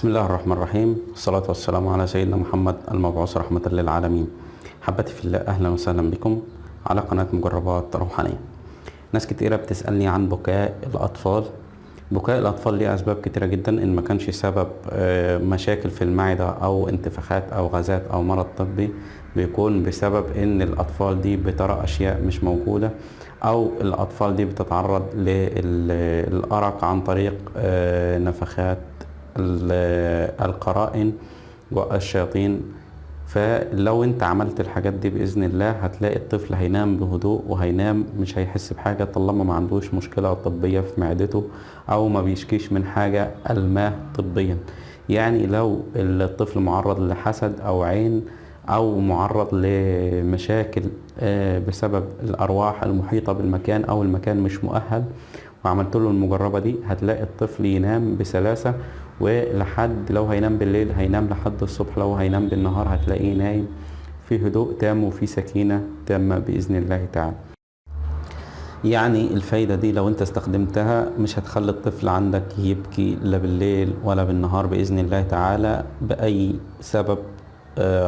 بسم الله الرحمن الرحيم. والصلاة والسلام على سيدنا محمد المبعوث رحمة للعالمين. حبتي في الله أهلا وسهلا بكم على قناة مجربات روحانية. ناس كتيرة بتسألني عن بكاء الأطفال. بكاء الأطفال ليه أسباب كتيرة جدا إن ما كانش سبب آه، مشاكل في المعدة أو انتفاخات أو غازات أو مرض طبي بيكون بسبب إن الأطفال دي بترى أشياء مش موجودة. أو الأطفال دي بتتعرض للأرق عن طريق آه، نفخات ال- القرائن والشياطين. فلو أنت عملت الحاجات دي بإذن الله هتلاقي الطفل هينام بهدوء وهينام مش هيحس بحاجة طالما ما عندوش مشكلة طبية في معدته أو ما بيشكيش من حاجة ألماه طبيا. يعني لو الطفل معرض لحسد أو عين أو معرض لمشاكل آه، بسبب الأرواح المحيطة بالمكان أو المكان مش مؤهل. وعملت له المجربة دي هتلاقي الطفل ينام بسلاسة ولحد لو هينام بالليل هينام لحد الصبح لو هينام بالنهار هتلاقيه نايم. في هدوء تام وفي سكينة تامة بإذن الله تعالى. يعني الفايدة دي لو أنت استخدمتها مش هتخلي الطفل عندك يبكي لا بالليل ولا بالنهار بإذن الله تعالى بأي سبب.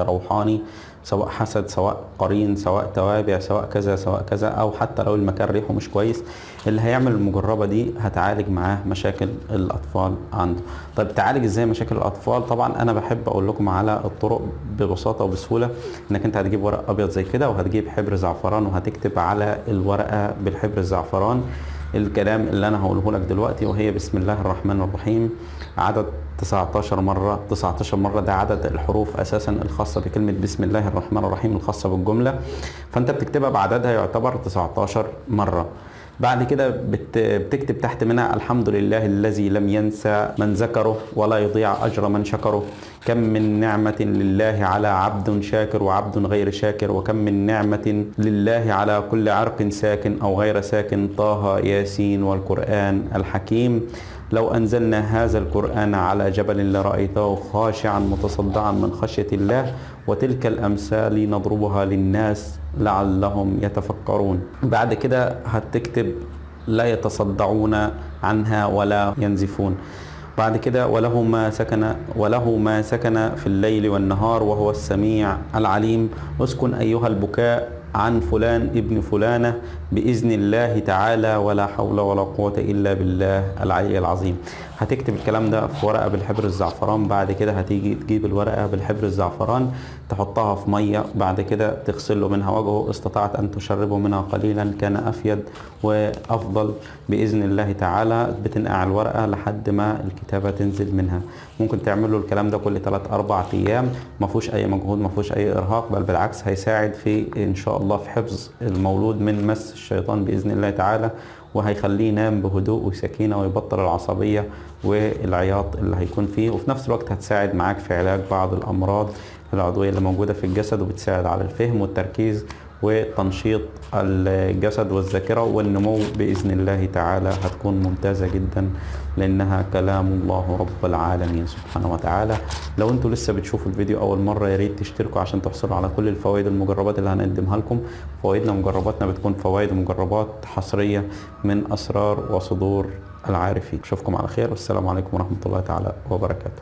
روحاني سواء حسد سواء قرين سواء توابع سواء كذا سواء كذا أو حتى لو المكان ريحه مش كويس اللي هيعمل المجربة دي هتعالج معاه مشاكل الأطفال عنده. طيب تعالج إزاي مشاكل الأطفال؟ طبعا أنا بحب أقول لكم على الطرق ببساطة وبسهولة إنك أنت هتجيب ورق أبيض زي كده وهتجيب حبر زعفران وهتكتب على الورقة بالحبر الزعفران. الكلام اللي أنا هقوله لك دلوقتي وهي بسم الله الرحمن الرحيم. عدد 19 مرة 19 مرة ده عدد الحروف أساسا الخاصة بكلمة بسم الله الرحمن الرحيم الخاصة بالجملة. فأنت بتكتبها بعددها يعتبر 19 مرة. بعد كده بت- بتكتب تحت منها الحمد لله الذي لم ينسى من ذكره ولا يضيع أجر من شكره. كم من نعمة لله على عبد شاكر وعبد غير شاكر وكم من نعمة لله على كل عرق ساكن أو غير ساكن طه ياسين والقرآن الحكيم. لو أنزلنا هذا القرآن على جبل لرأيته خاشعا متصدعا من خشية الله وتلك الأمثال نضربها للناس لعلهم يتفكرون. بعد كده هتكتب لا يتصدعون عنها ولا ينزفون. بعد كده وله ما سكن وله ما سكن في الليل والنهار وهو السميع العليم. اسكن أيها البكاء عن فلان ابن فلانة بإذن الله تعالى ولا حول ولا قوة إلا بالله العلي العظيم. هتكتب الكلام ده في ورقة بالحبر الزعفران بعد كده هتيجي تجيب الورقة بالحبر الزعفران تحطها في مية بعد كده تغسل له منها. وجهه استطعت أن تشربه منها قليلا كان أفيد وأفضل بإذن الله تعالى. بتنقع الورقة لحد ما الكتابة تنزل منها. ممكن تعمل له الكلام ده كل 3 4 أيام. ما فيهوش أي مجهود ما فيهوش أي إرهاق بل بالعكس هيساعد في إن شاء الله في حفظ المولود من مس الشيطان بإذن الله تعالى وهيخليه ينام بهدوء وسكينة ويبطل العصبية والعياط اللي هيكون فيه. وفي نفس الوقت هتساعد معاك في علاج بعض الأمراض العضوية اللي موجودة في الجسد وبتساعد على الفهم والتركيز وتنشيط الجسد والذاكرة والنمو بإذن الله تعالى هتكون ممتازة جدا لأنها كلام الله رب العالمين سبحانه وتعالى. لو أنتوا لسه بتشوفوا الفيديو أول مرة يا ريت تشتركوا عشان تحصلوا على كل الفوائد المجربات اللي هنقدمها لكم. فوائدنا ومجرباتنا بتكون فوائد ومجربات حصرية من أسرار وصدور العارفين. أشوفكم على خير والسلام عليكم ورحمة الله تعالى وبركاته.